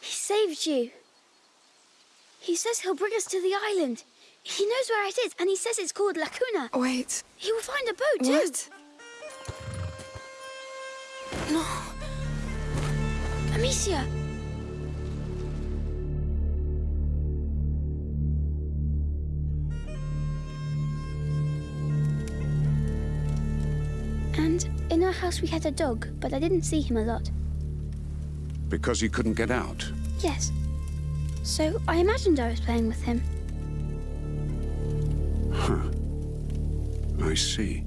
He saved you. He says he'll bring us to the island. He knows where it is, and he says it's called Lacuna. Wait. He will find a boat, too. What? No. Amicia! And in our house we had a dog, but I didn't see him a lot. Because he couldn't get out. Yes. So I imagined I was playing with him. Huh. I see.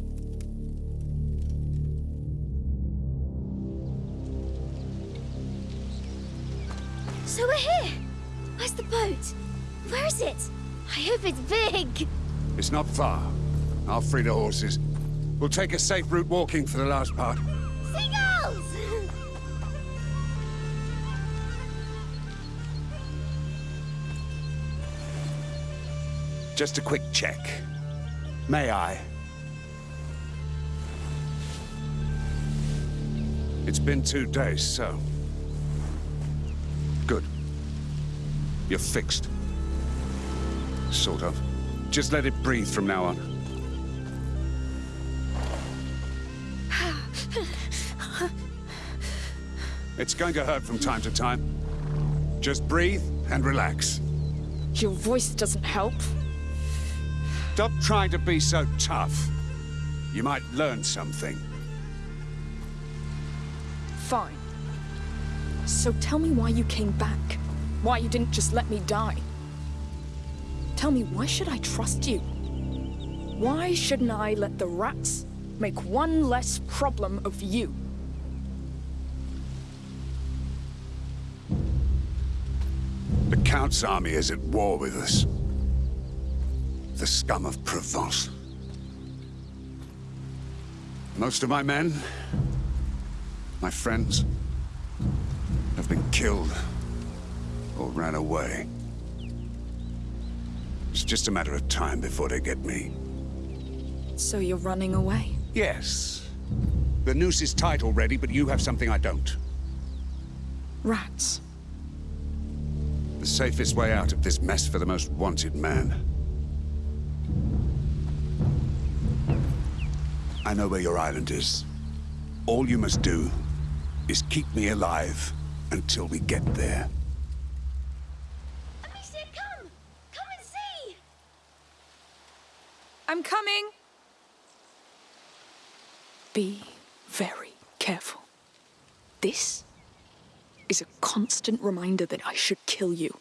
So we're here! Where's the boat? Where is it? I hope it's big! It's not far. I'll free the horses. We'll take a safe route walking for the last part. Just a quick check. May I? It's been two days, so... Good. You're fixed. Sort of. Just let it breathe from now on. It's going to hurt from time to time. Just breathe and relax. Your voice doesn't help. Stop trying to be so tough. You might learn something. Fine. So tell me why you came back. Why you didn't just let me die. Tell me, why should I trust you? Why shouldn't I let the rats make one less problem of you? The Count's army is at war with us. The scum of Provence. Most of my men, my friends, have been killed or ran away. It's just a matter of time before they get me. So you're running away? Yes. The noose is tight already, but you have something I don't. Rats. The safest way out of this mess for the most wanted man. I know where your island is. All you must do is keep me alive until we get there. Amicia, come! Come and see! I'm coming! Be very careful. This is a constant reminder that I should kill you.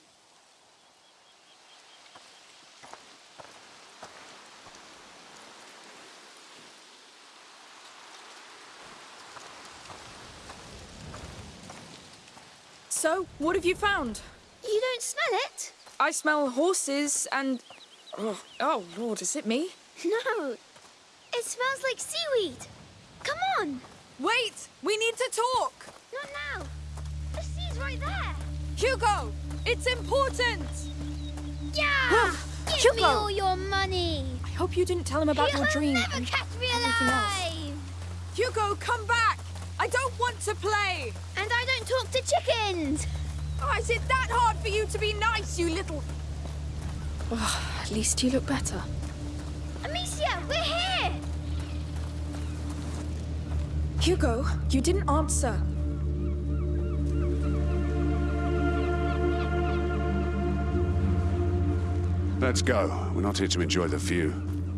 So, what have you found? You don't smell it? I smell horses and... Oh, oh Lord, is it me? No. It smells like seaweed. Come on! Wait! We need to talk! Not now. The sea's right there. Hugo! It's important! Yeah! Give Hugo! me all your money. I hope you didn't tell him about You'll your dream. never catch me alive. Hugo, come back! I don't want to play! And I don't talk to chickens. Oh, is it that hard for you to be nice, you little... Oh, at least you look better. Amicia, we're here. Hugo, you didn't answer. Let's go. We're not here to enjoy the view.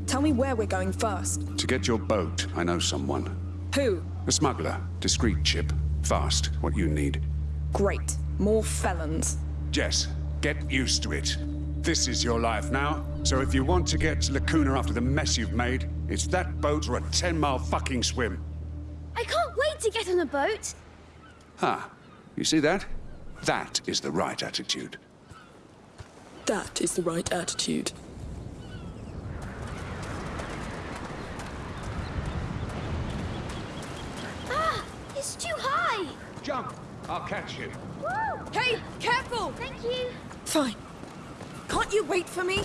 Tell me where we're going first. To get your boat, I know someone. Who? A smuggler. Discreet chip. Fast. What you need. Great. More felons. Jess, get used to it. This is your life now, so if you want to get to Lacuna after the mess you've made, it's that boat or a 10-mile fucking swim. I can't wait to get on a boat. Ah, you see that? That is the right attitude. That is the right attitude. Ah, it's too high. Jump! I'll catch you. Woo! Hey, careful! Thank you. Fine. Can't you wait for me?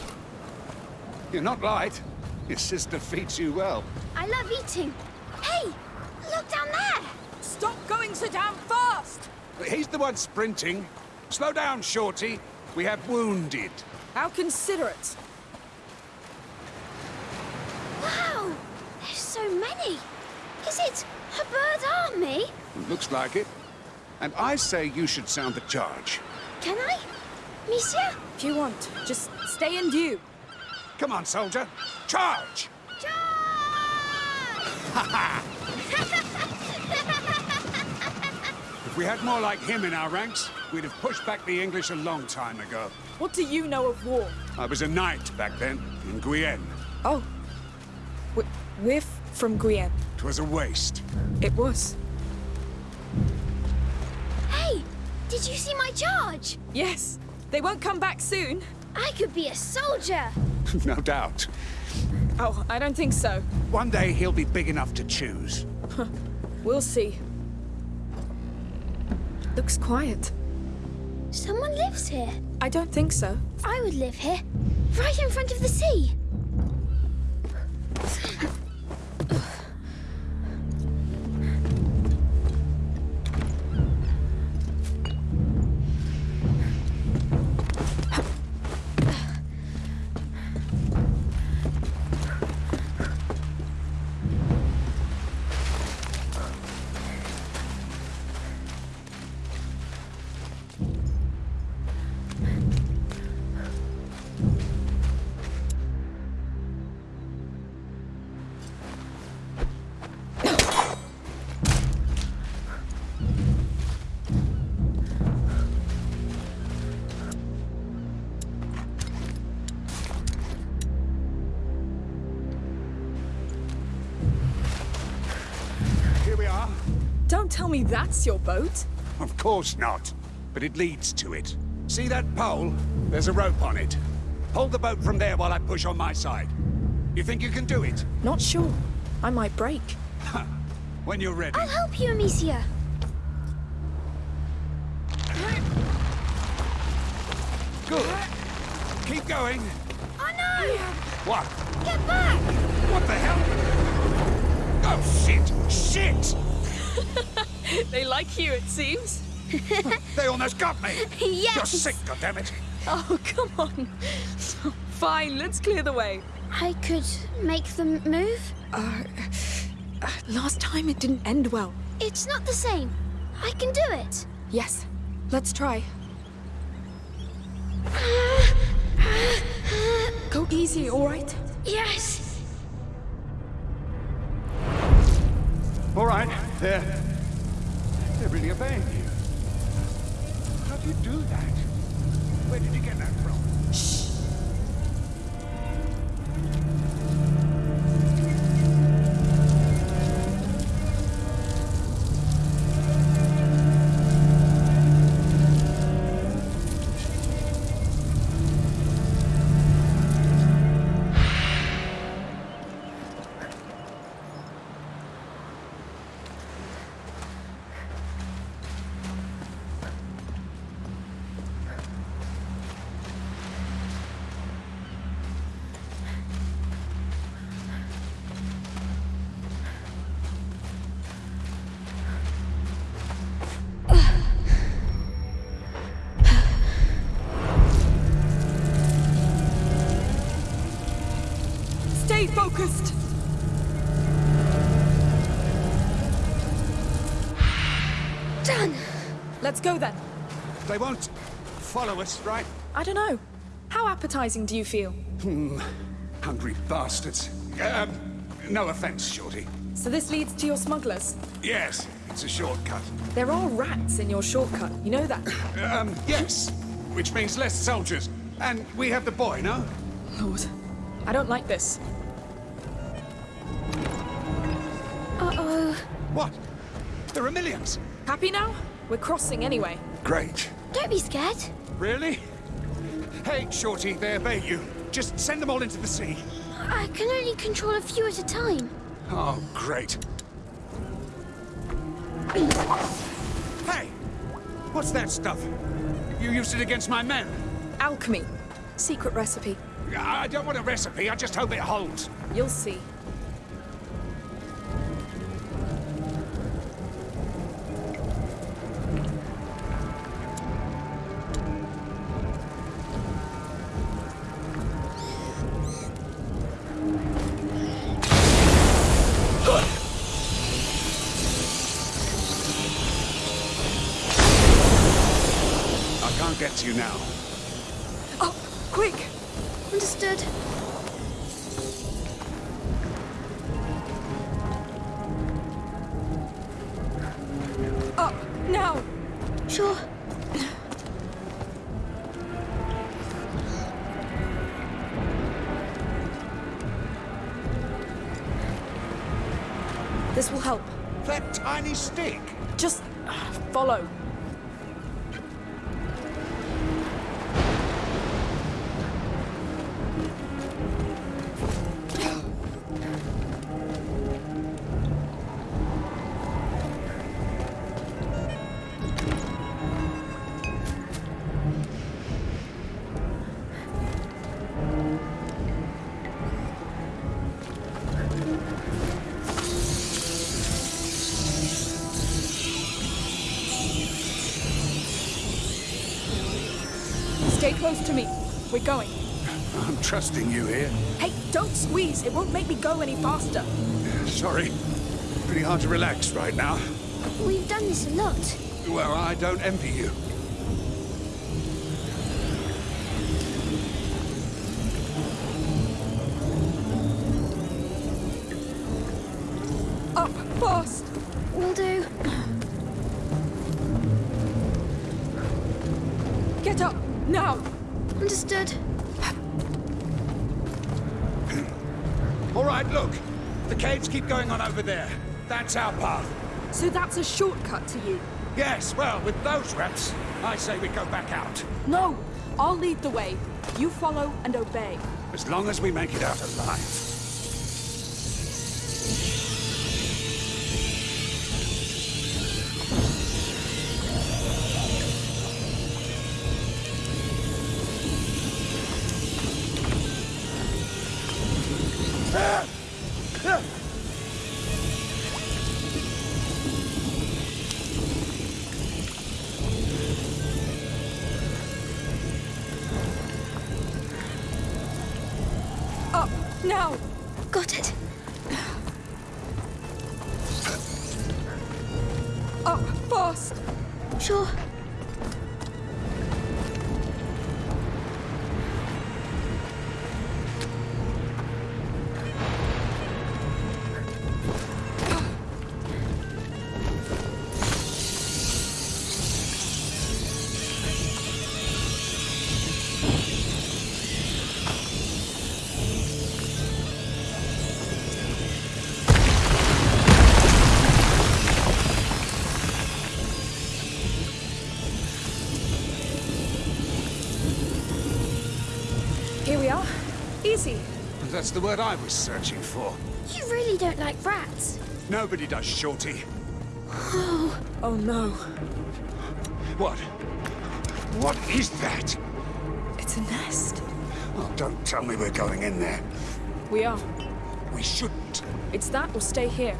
You're not light. Your sister feeds you well. I love eating. Hey, Look down there! Stop going so damn fast! He's the one sprinting. Slow down, Shorty. We have wounded. How considerate. Wow! There's so many! Is it a bird army? Looks like it. And I say you should sound the charge. Can I? Monsieur? If you want, just stay in view. Come on, soldier. Charge! Charge! if we had more like him in our ranks, we'd have pushed back the English a long time ago. What do you know of war? I was a knight back then, in Guyenne. Oh. We- We're f- from Guyenne. Twas a waste. It was. Hey! Did you see my charge? Yes. They won't come back soon. I could be a soldier! no doubt. Oh, I don't think so. One day he'll be big enough to choose. We'll see. Looks quiet. Someone lives here. I don't think so. I would live here, right in front of the sea. Tell me that's your boat. Of course not. But it leads to it. See that pole? There's a rope on it. Hold the boat from there while I push on my side. You think you can do it? Not sure. I might break. When you're ready. I'll help you, Amicia. Good. Keep going. Oh no! What? Get back! What the hell? Oh, shit! Shit! They like you, it seems. They almost got me! Yes! You're sick, goddammit! Oh, come on. Fine, let's clear the way. I could make them move? Uh, uh, last time it didn't end well. It's not the same. I can do it. Yes, let's try. Go easy, all right? Yes! All right, they're... Really obeying you. How do you do that? Where did you get that focused. Done! Let's go then. They won't follow us, right? I don't know. How appetizing do you feel? Hmm. Hungry bastards. Um, no offense, Shorty. So this leads to your smugglers. Yes, it's a shortcut. There are rats in your shortcut, you know that? Um, yes, which means less soldiers. And we have the boy, no? Lord, I don't like this. Are millions. Happy now? We're crossing anyway. Great. Don't be scared. Really? Hey, Shorty, they obey you. Just send them all into the sea. I can only control a few at a time. Oh, great. Hey! What's that stuff? You used it against my men. Alchemy. Secret recipe. I don't want a recipe, I just hope it holds. You'll see. This will help. That tiny stick! Just uh, follow. Trusting you here. Hey, don't squeeze. It won't make me go any faster. Sorry. Pretty hard to relax right now. We've done this a lot. Well, I don't envy you. That's our path. So that's a shortcut to you? Yes, well, with those rats, I say we go back out. No! I'll lead the way. You follow and obey. As long as we make it out alive. Fast! Sure. That's the word I was searching for. You really don't like rats. Nobody does, Shorty. Oh, oh no. What? What is that? It's a nest. Oh, don't tell me we're going in there. We are. We shouldn't. It's that or stay here.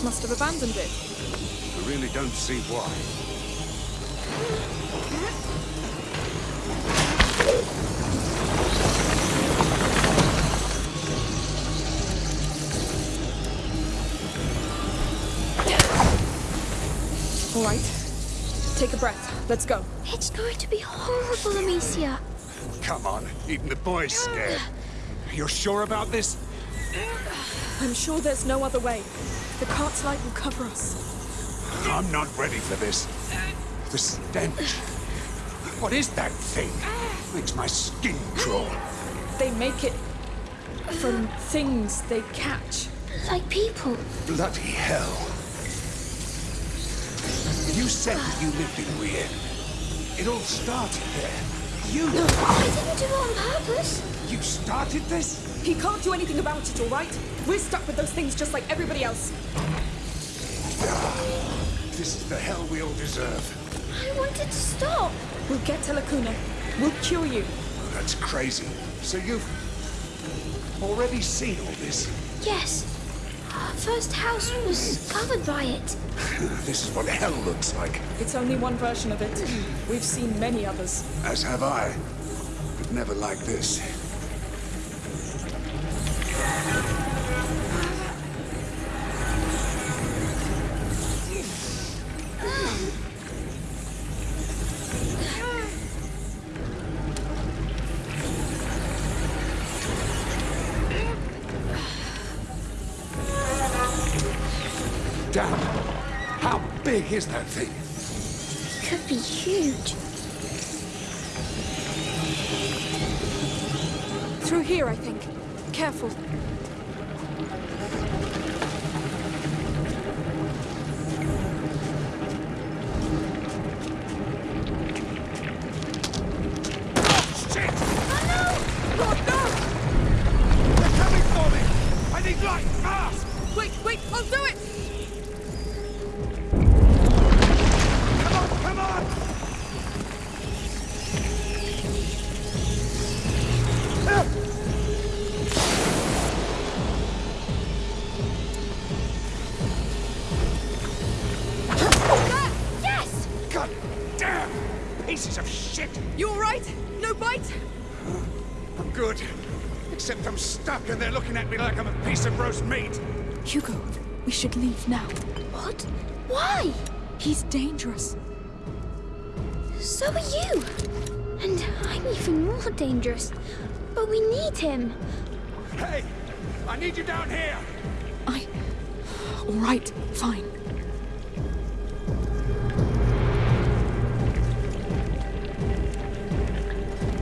Your must have abandoned it. I really don't see why. All right. Take a breath. Let's go. It's going to be horrible, Amicia. Come on, even the boy's scared. You're sure about this? I'm sure there's no other way. The cart's light will cover us. I'm not ready for this. The stench. What is that thing? Makes my skin crawl. They make it from things they catch. Like people. Bloody hell. You said that you lived in Weir. It all started there. You, No, I didn't do it on purpose. you started this? He can't do anything about it, all right? We're stuck with those things just like everybody else. This is the hell we all deserve. I wanted to stop. We'll get to Lacuna. We'll cure you. That's crazy. So you've already seen all this? Yes. Our first house was covered by it. This is what hell looks like, It's only one version of it. We've seen many others. as have I. But never like this. At me like I'm a piece of roast meat. Hugo, we should leave now. What? Why? He's dangerous. So are you. And I'm even more dangerous. But we need him. Hey! I need you down here! I... Alright, fine.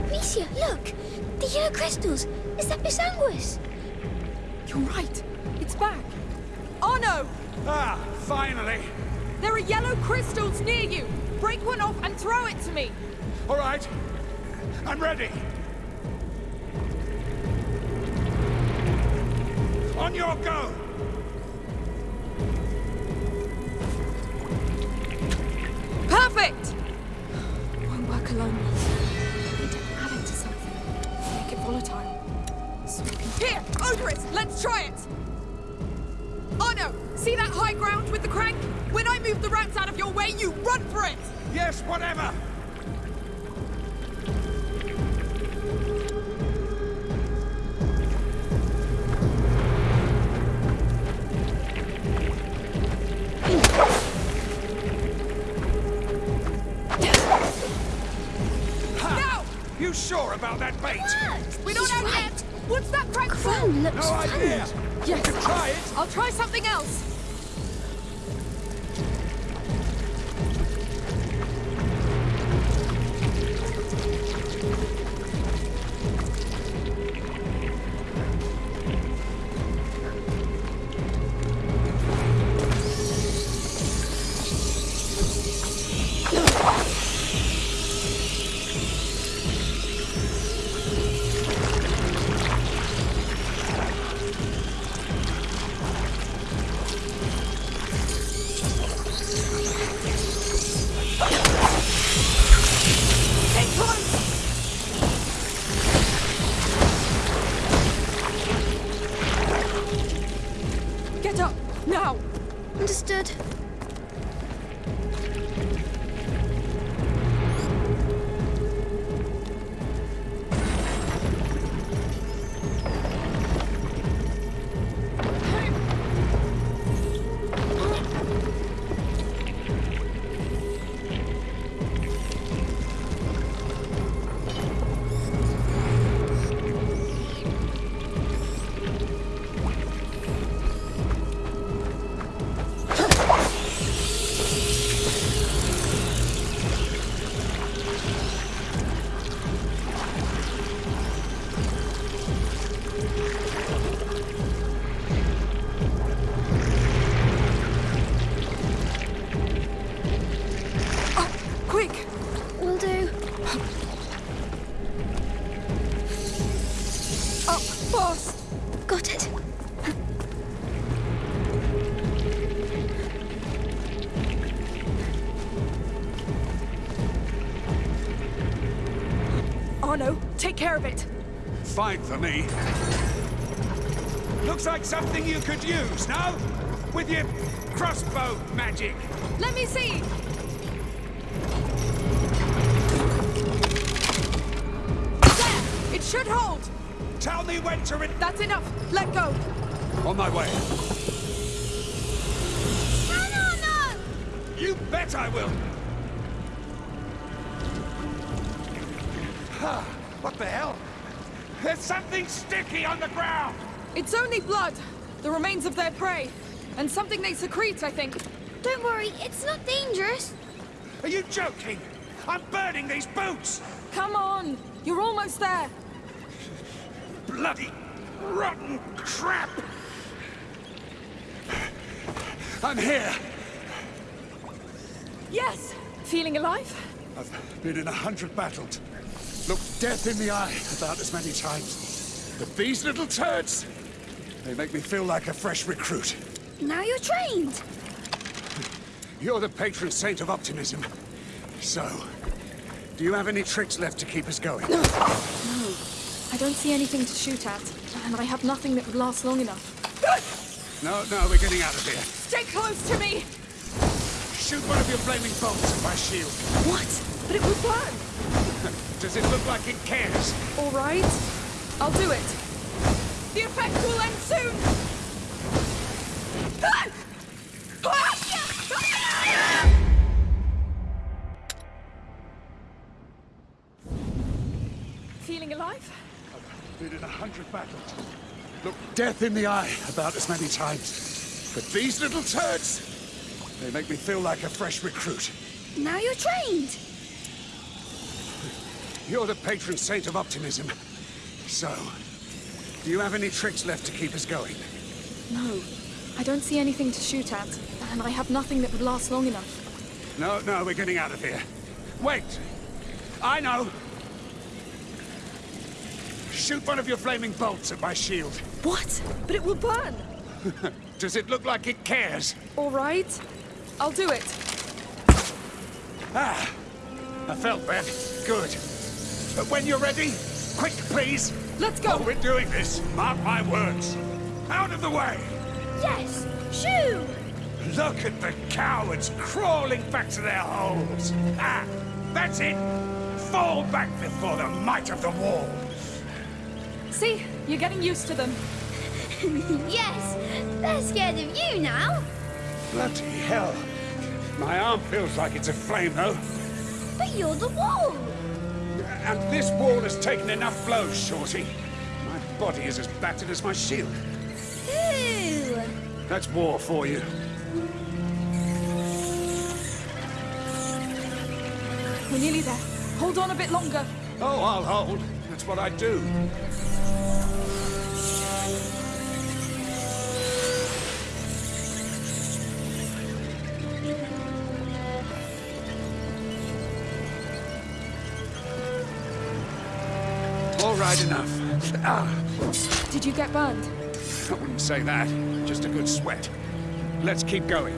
Misha, look! The yellow crystals! Is that Bisanguis? You're right. It's back. Arnaud! Ah, finally! There are yellow crystals near you! Break one off and throw it to me! All right. I'm ready. On your go! Perfect! High ground with the crank? When I move the rats out of your way, you run for it! Yes, whatever! Now! You sure about that bait? We don't He's know right. yet! What's that crank for? Looks No idea! stunned. Yes, Could try it! I'll try something else. Care of it. Fine for me. Looks like something you could use, no? With your crossbow magic. Let me see! There! It should hold! Tell me when to re- That's enough! Let go! On my way. No, no, no! You bet I will. On the ground! It's only blood! The remains of their prey. And something they secrete, I think. Don't worry, it's not dangerous. Are you joking? I'm burning these boots! Come on! You're almost there! Bloody rotten crap! I'm here! Yes! Feeling alive? I've been in a hundred battles. Looked death in the eye about as many times. But these little turds, they make me feel like a fresh recruit. Now you're trained. You're the patron saint of optimism. So, do you have any tricks left to keep us going? No. no. I don't see anything to shoot at. And I have nothing that would last long enough. No, no, we're getting out of here. Stay close to me! Shoot one of your flaming bolts at my shield. What? But it will burn! Does it look like it cares? All right. I'll do it. The effect will end soon! Feeling alive? Been in a hundred battles. Looked death in the eye about as many times. But these little turds, they make me feel like a fresh recruit. Now you're trained. You're the patron saint of optimism. So, do you have any tricks left to keep us going? No. I don't see anything to shoot at. And I have nothing that would last long enough. No, no, we're getting out of here. Wait! I know! Shoot one of your flaming bolts at my shield. What? But it will burn! Does it look like it cares? All right. I'll do it. Ah, I felt that. Good. But when you're ready, quick, please. Let's go! Oh, we're doing this. Mark my words. Out of the way! Yes, shoo! Look at the cowards crawling back to their holes. Ah, that's it. Fall back before the might of the wall. See? You're getting used to them. yes, they're scared of you now. Bloody hell. My arm feels like it's aflame, though. But you're the wall. And this wall has taken enough blows, Shorty. My body is as battered as my shield. Ooh. That's war for you. We're nearly there. Hold on a bit longer. Oh, I'll hold. That's what I do. All right, enough. Ah, Did you get burned? I wouldn't say that. Just a good sweat. Let's keep going.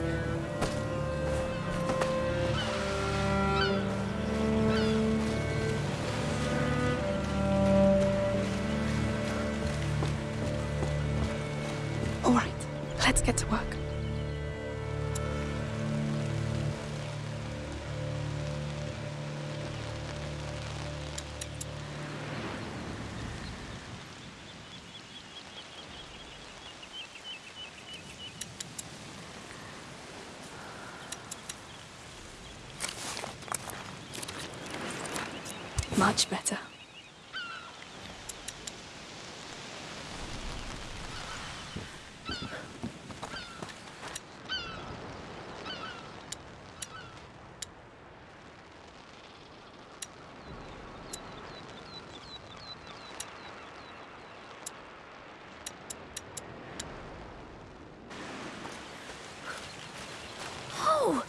Much better. Oh,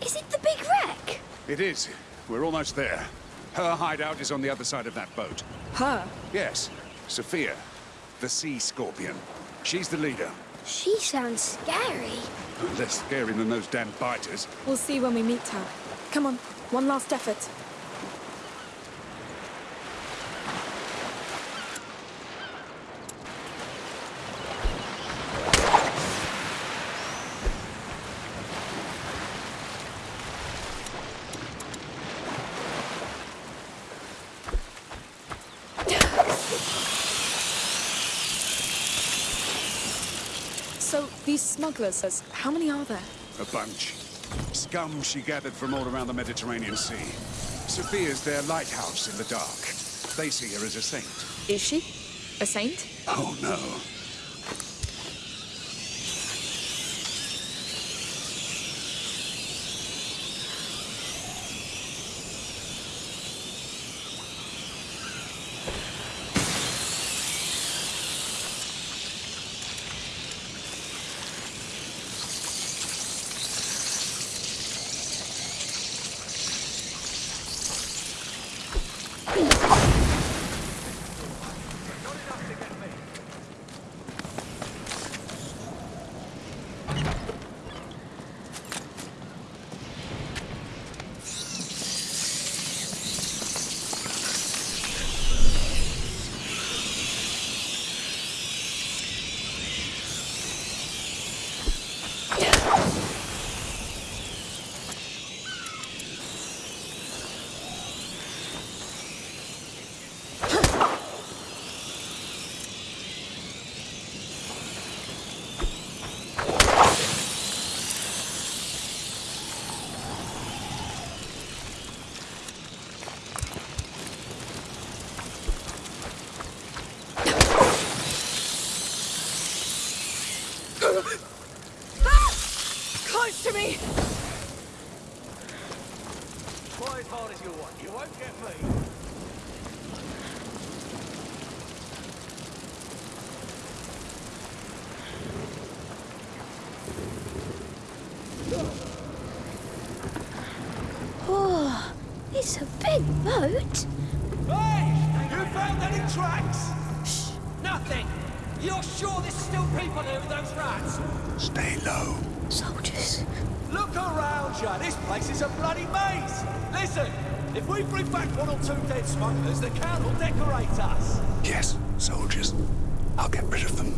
is it the big wreck? It is. We're almost there. Her hideout is on the other side of that boat. Her? Yes, Sophia, the sea scorpion. She's the leader. She sounds scary. Less scary than those damn biters. We'll see when we meet her. Come on, one last effort. These smugglers, how many are there? A bunch. Scum she gathered from all around the Mediterranean Sea. Sophia's their lighthouse in the dark. They see her as a saint. Is she? A saint? Oh no. Close to me! Try as hard as you want. You won't get me. Oh, it's a big boat. Hey! You found any tracks? Shh! Nothing! You're sure there's still people here with those rats? Stay low. Soldiers. Look around you. This place is a bloody maze. Listen, if we bring back one or two dead smugglers, the Count will decorate us. Yes, soldiers. I'll get rid of them.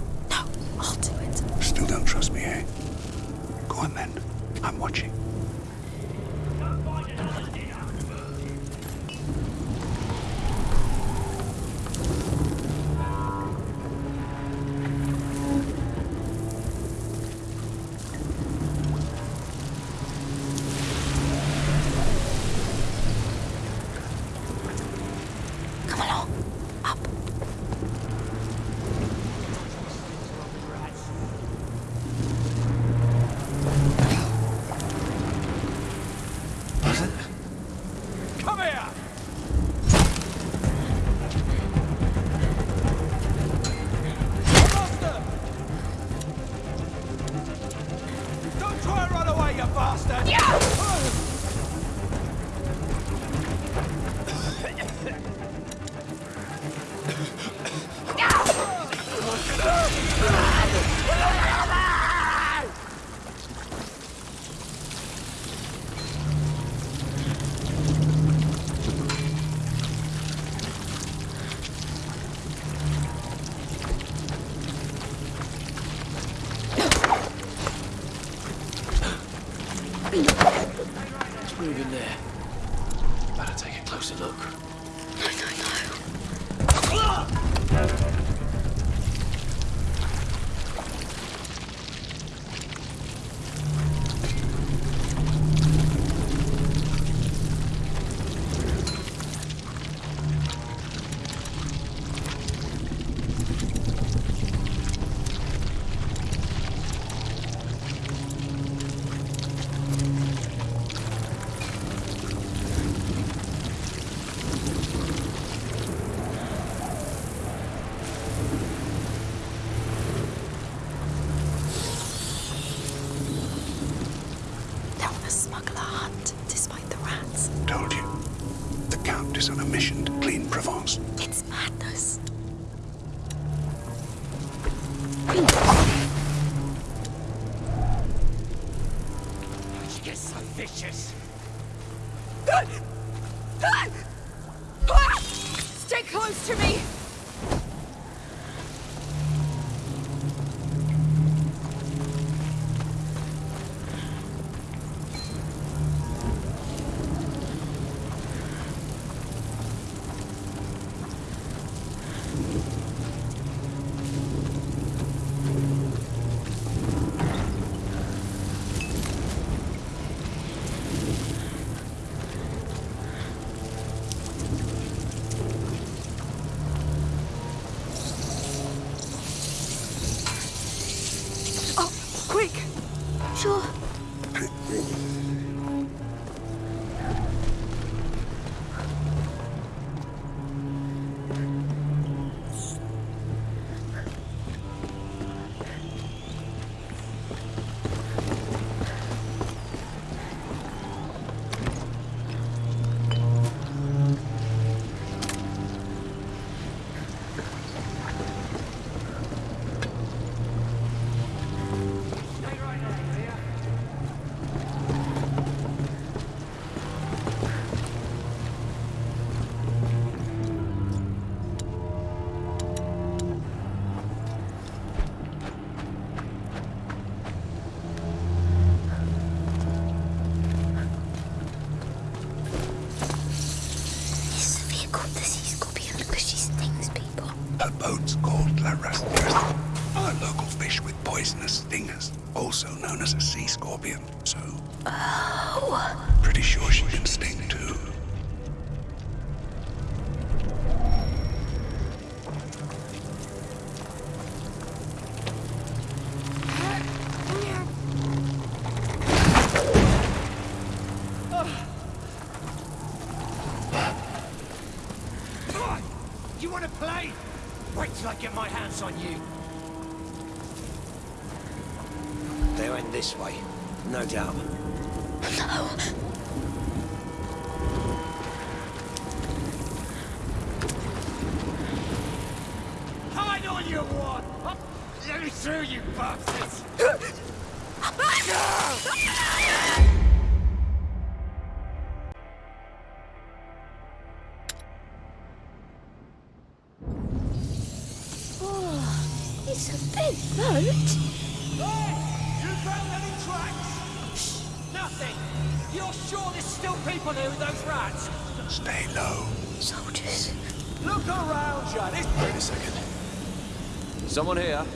Close to me! I get my hands on you. They went this way, no doubt. No. Hide on your want! Let me through, you bastards! no! Someone here.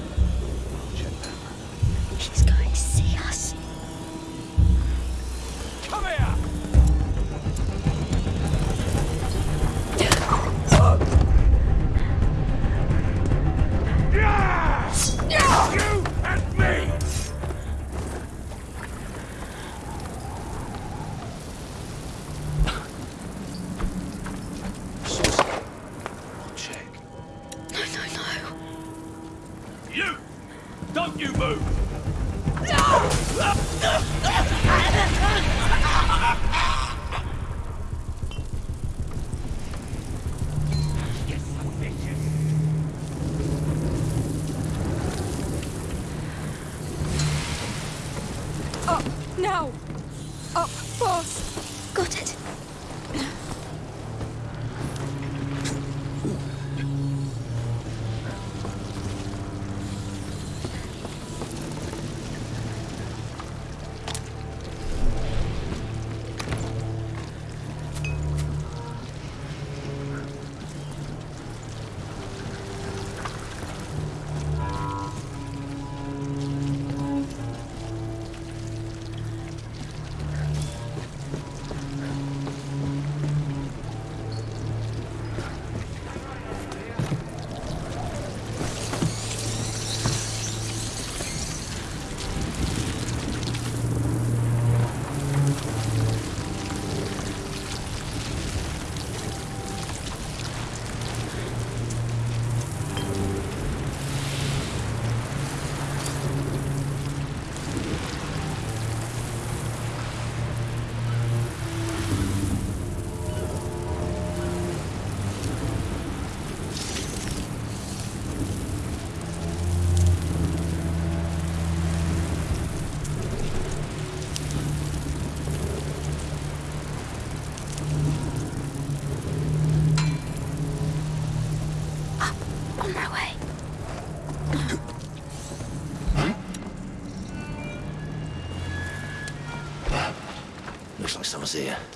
someone see you.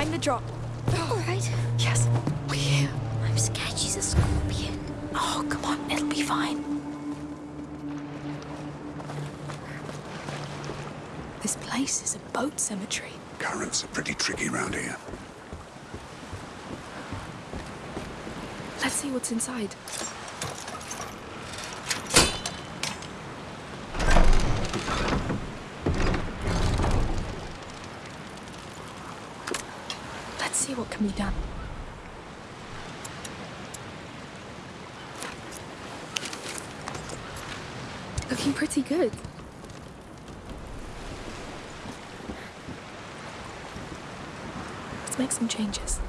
Mind the drop. All right. Yes, we're here. I'm scared she's a scorpion. Oh, come on, it'll be fine. This place is a boat cemetery. Currents are pretty tricky round here. Let's see what's inside. Let's see what can be done. Looking pretty good. Let's make some changes.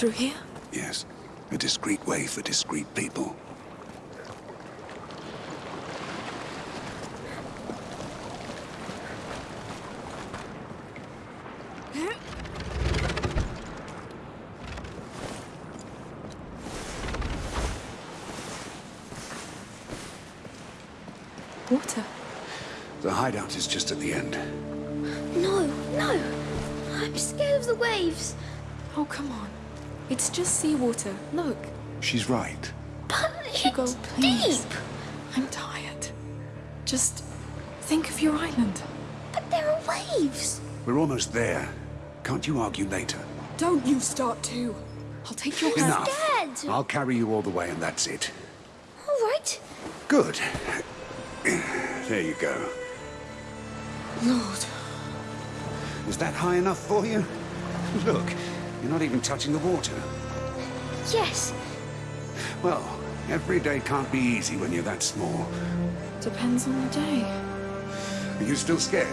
Through here? Yes, a discreet way for discreet people. Water. The hideout is just at the end. No, no. I'm scared of the waves. Oh, come on. It's just seawater. Look. She's right. But Hugo, it's please. deep. I'm tired. Just think of your island. But there are waves. We're almost there. Can't you argue later? Don't you start too. I'll take your hand. Enough. I'll carry you all the way and that's it. All right. Good. There you go. Lord. Is that high enough for you? Look, you're not even touching the water. Yes. Well, every day can't be easy when you're that small. Depends on the day. Are you still scared?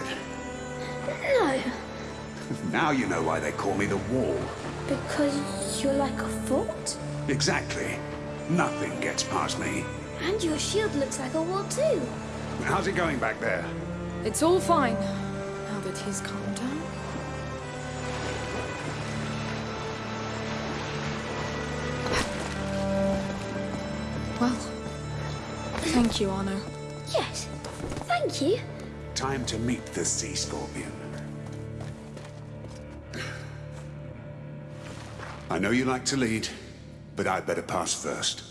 No. Now you know why they call me the Wall. Because you're like a fort? Exactly. Nothing gets past me. And your shield looks like a wall too. How's it going back there? It's all fine. Now that he's calmed thank you, Arnaud. Yes. Thank you. Time to meet the sea scorpion. I know you like to lead, but I'd better pass first.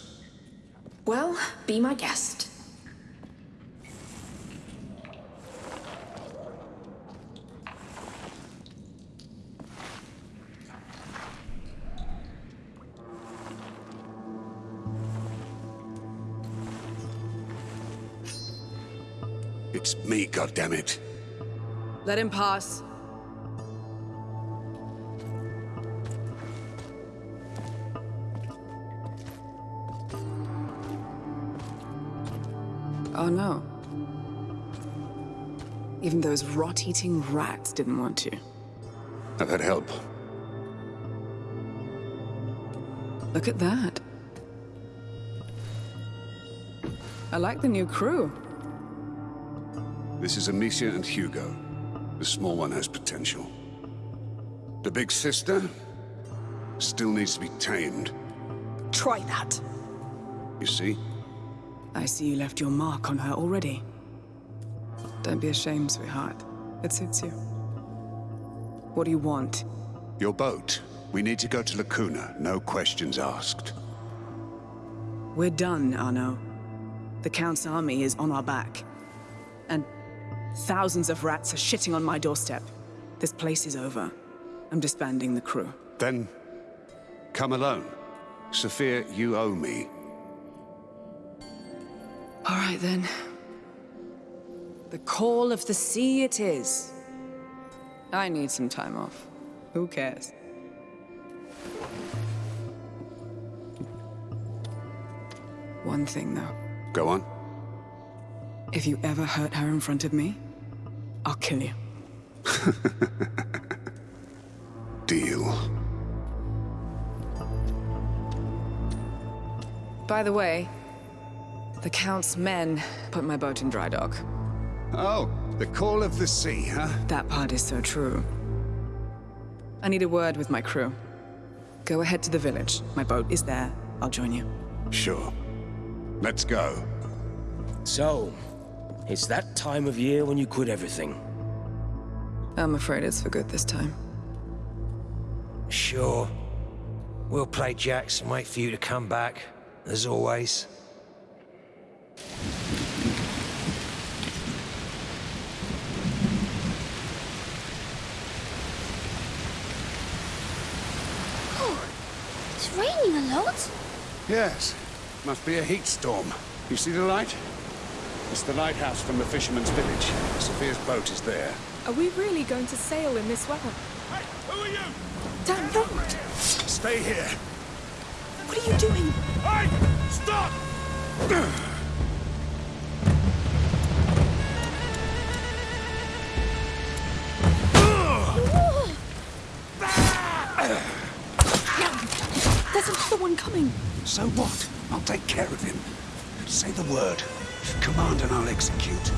Well, be my guest. It's me, goddammit. Let him pass. Oh no. Even those rot-eating rats didn't want to. I've had help. Look at that. I like the new crew. This is Amicia and Hugo. The small one has potential. The big sister still needs to be tamed. Try that. You see? I see you left your mark on her already. Don't be ashamed, sweetheart. It suits you. What do you want? Your boat. We need to go to La Cuna, no questions asked. We're done, Arnaud. The Count's army is on our back. And thousands of rats are shitting on my doorstep. This place is over. I'm disbanding the crew. Then, come alone. Sophia, you owe me. All right, then. The call of the sea it is. I need some time off. Who cares? One thing, though. Go on. If you ever hurt her in front of me, I'll kill you. Deal. By the way, the Count's men put my boat in dry dock. Oh, the call of the sea, huh? That part is so true. I need a word with my crew. Go ahead to the village. My boat is there. I'll join you. Sure. Let's go. So, it's that time of year when you quit everything. I'm afraid it's for good this time. Sure. We'll play jacks and wait for you to come back, as always. Oh, it's raining a lot. Yes. Must be a heat storm. You see the light? It's the lighthouse from the fisherman's village. Sophia's boat is there. Are we really going to sail in this weather? Hey, who are you? Damn right! Stay here. What are you doing? Hey, stop! There's another one coming. So what? I'll take care of him. Say the word. Command and I'll execute.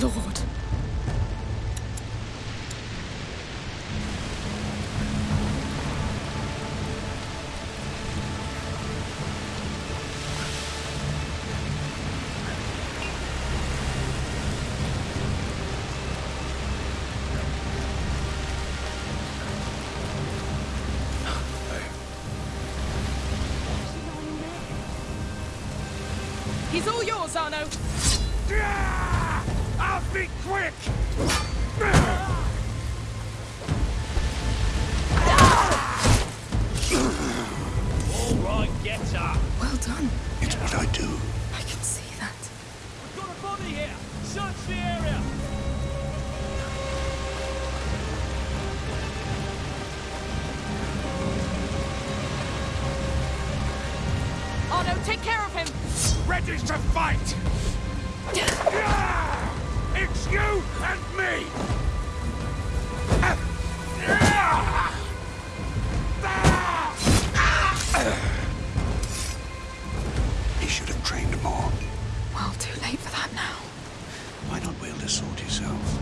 Lord. Trained more. Well, too late for that now. Why not wield a sword yourself?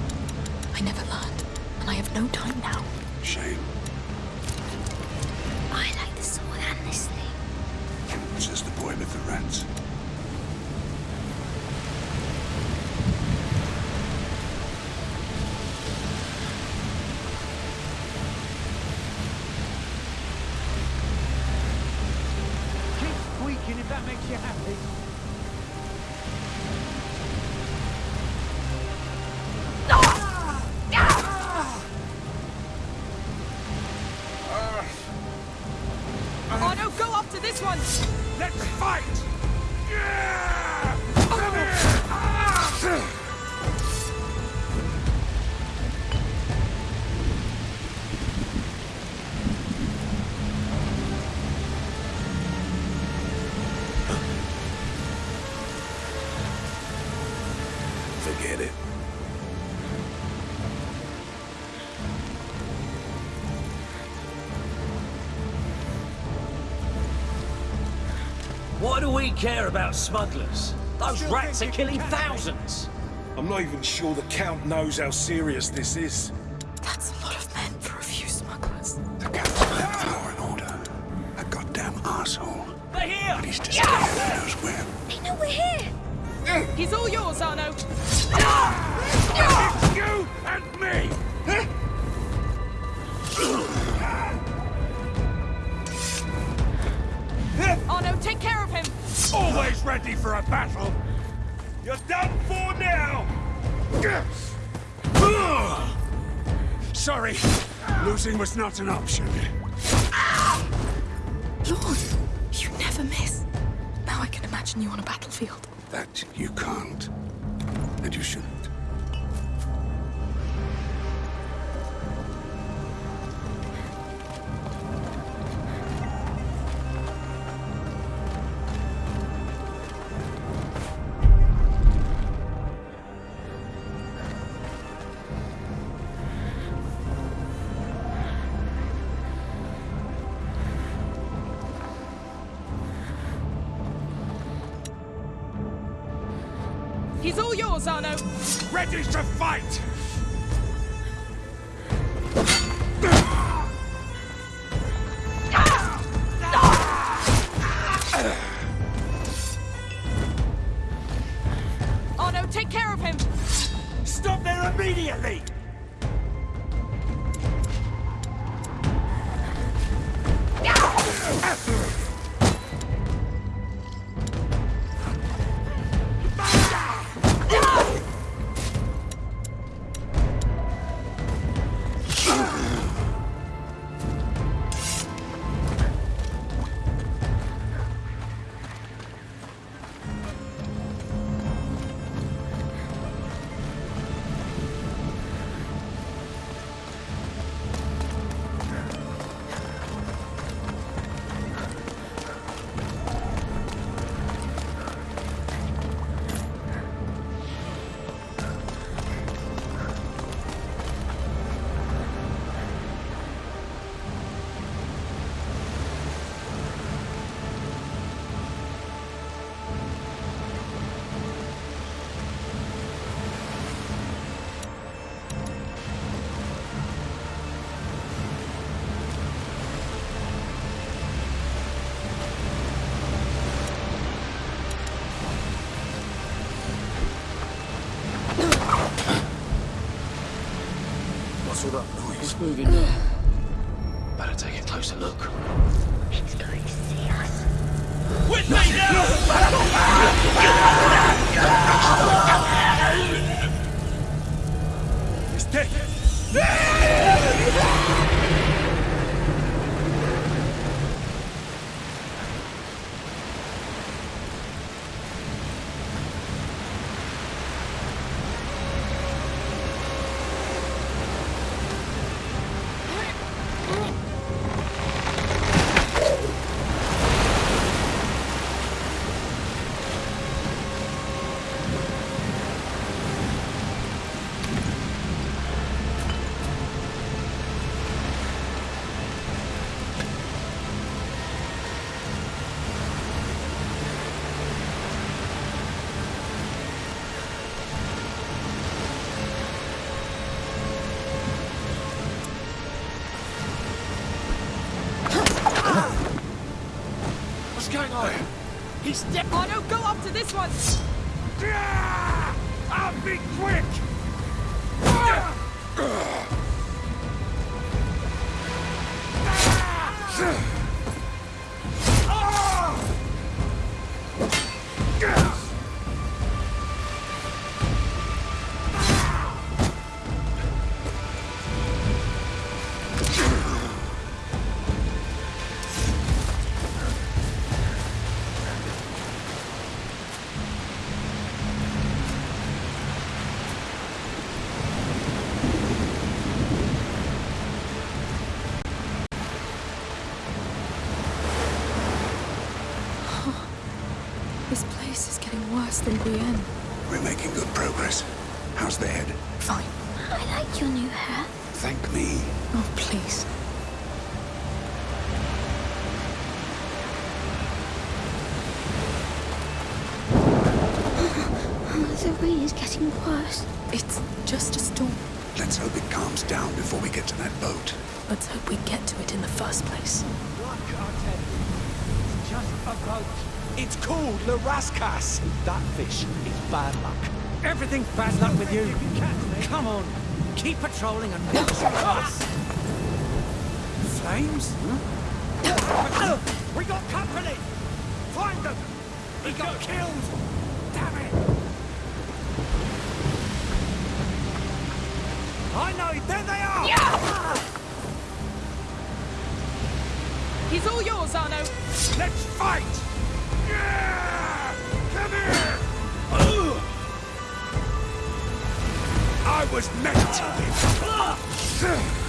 I never learned, and I have no time now. Shame. I like the sword and this thing. Says the boy with the rats. We care about smugglers? Those rats are killing thousands. I'm not even sure the Count knows how serious this is. not an option. Ready to fight! moving now. Better take a closer look. Step on, oh, go after this one! approach. It's called Larascas. That fish is bad luck. Everything bad luck with you. you Come on, keep patrolling and watch us. Flames? Hmm? we got company. Find them. He got killed. Damn it. I know. There they are. Yeah. He's all yours, Arnaud. Let's fight! Yeah! Come here! I was meant to win.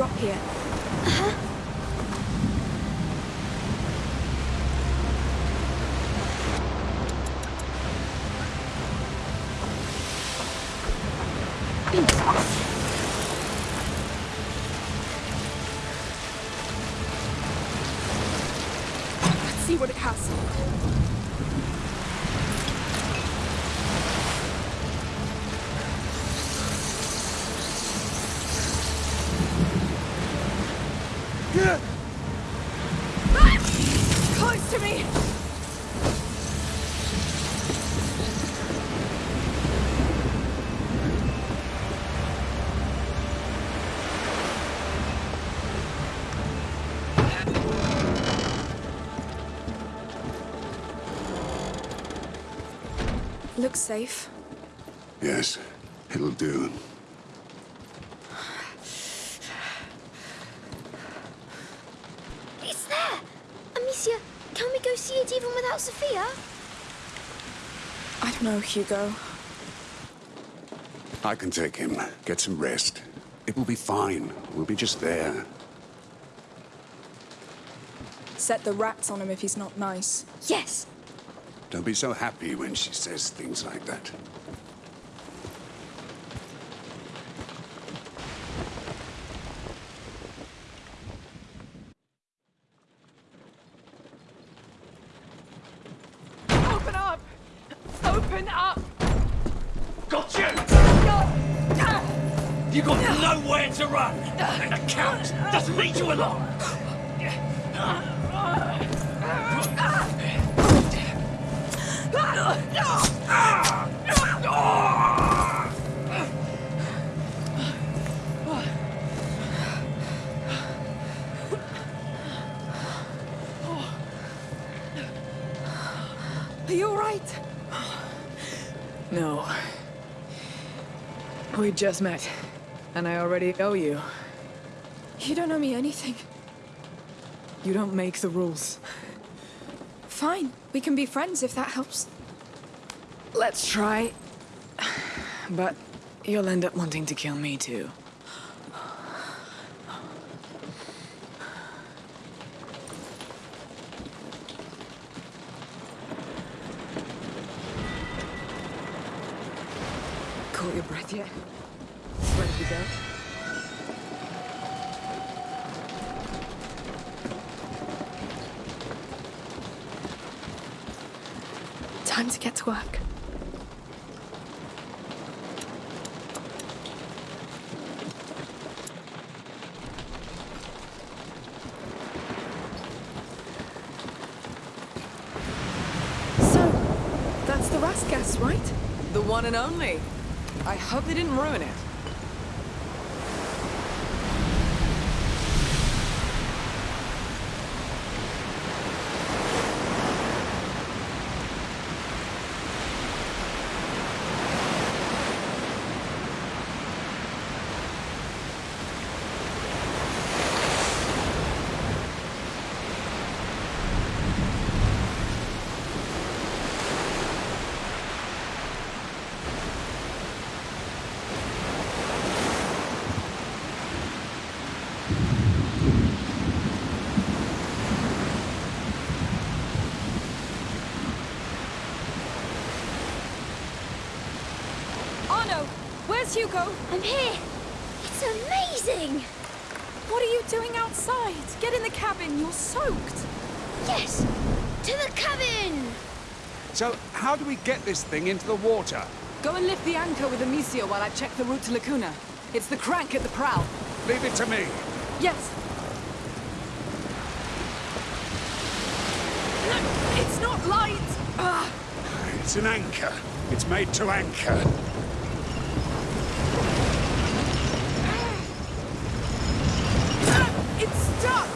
Drop here. Let's safe. Yes, it'll do. It's there! Amicia, can we go see it even without Sophia? I don't know, Hugo. I can take him. Get some rest. It will be fine. We'll be just there. Set the rats on him if he's not nice. Yes! Don't be so happy when she says things like that. Open up! Open up! Got you! You got nowhere to run! And the Count doesn't lead you along! Are you alright? No. We just met, and I already owe you. You don't owe me anything. You don't make the rules. Fine, we can be friends if that helps. Let's try. But you'll end up wanting to kill me too. Caught your breath yet? Ready to go? Time to get to work. So, that's the Rascasse, right? The one and only. I hope they didn't ruin it. Arnaud, where's Hugo? I'm here! It's amazing! What are you doing outside? Get in the cabin, you're soaked. Yes! To the cabin! So, how do we get this thing into the water? Go and lift the anchor with Amicia while I check the route to La Cuna. It's the crank at the prow. Leave it to me. Yes. No, it's not light. Ah, It's an anchor. It's made to anchor. ah, it's stuck.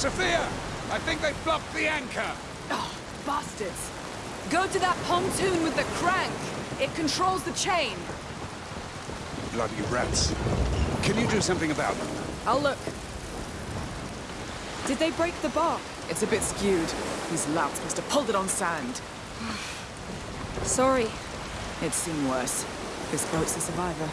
Sophia! I think they've blocked the anchor! Oh, bastards. Go to that pontoon with the crank. It controls the chain. Bloody rats. Can you do something about them? I'll look. Did they break the bar? It's a bit skewed. These louts must have pulled it on sand. Sorry. It's seen worse. This boat's a survivor.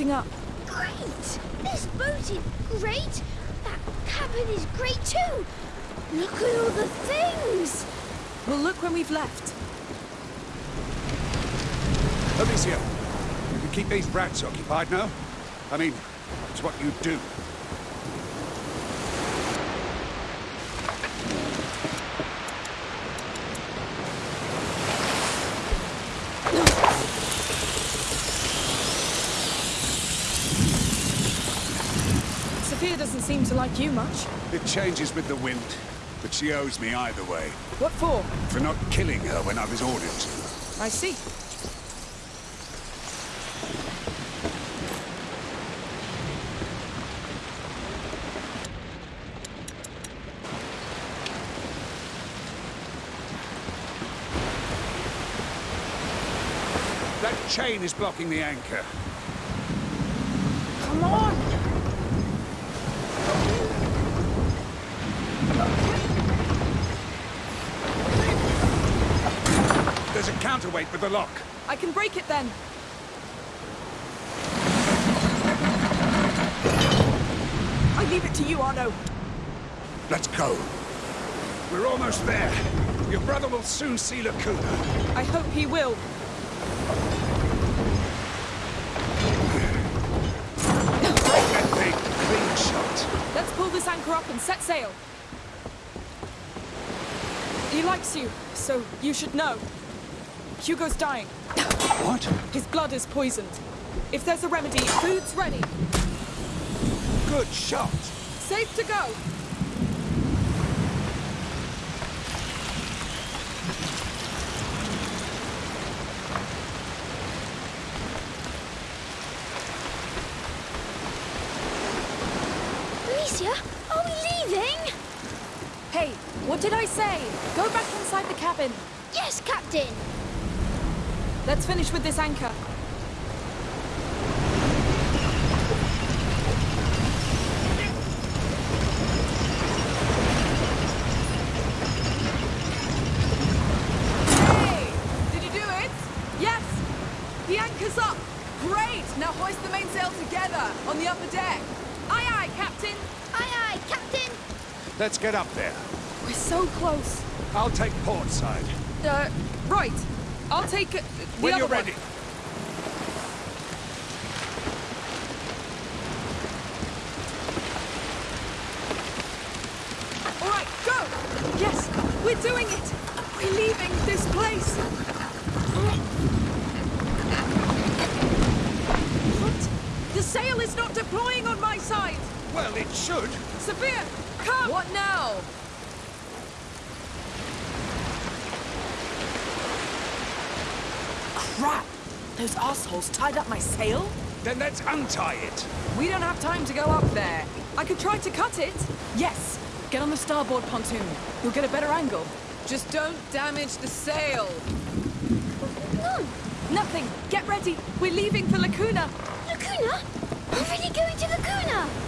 How are you holding up? Great! This boat is great! That cabin is great too! Look at all the things! We'll look when we've left. Amicia, you can keep these rats occupied, now. I mean, it's what you do. Sophia doesn't seem to like you much. It changes with the wind, but she owes me either way. What for? For not killing her when I was ordered to. I see. That chain is blocking the anchor. Come on! There's a counterweight with the lock. I can break it then. I leave it to you, Arnaud. Let's go. We're almost there. Your brother will soon see La Cuna. I hope he will. Break that. Clean shot. Let's pull this anchor up and set sail. He likes you, so you should know. Hugo's dying. What? His blood is poisoned. If there's a remedy, food's ready. Good shot. Safe to go. Amicia, are we leaving? Hey, what did I say? Go back inside the cabin. Yes, Captain! Let's finish with this anchor. Hey! Did you do it? Yes! The anchor's up! Great! Now hoist the mainsail together on the upper deck. Aye aye, Captain! Aye, aye, Captain! Aye aye, Captain! Let's get up there. We're so close. I'll take port side. Uh, right. I'll take uh, the when other you're one. ready. All right, go! Yes, we're doing it! We're leaving this place! What? The sail is not deploying on my side! Well, it should. Sophia, come! What now? Crap! Those assholes tied up my sail? Then let's untie it. We don't have time to go up there. I could try to cut it. Yes! Get on the starboard pontoon. You'll get a better angle. Just don't damage the sail. None! Nothing. Get ready. We're leaving for La Cuna. Lacuna? Already going to La Cuna?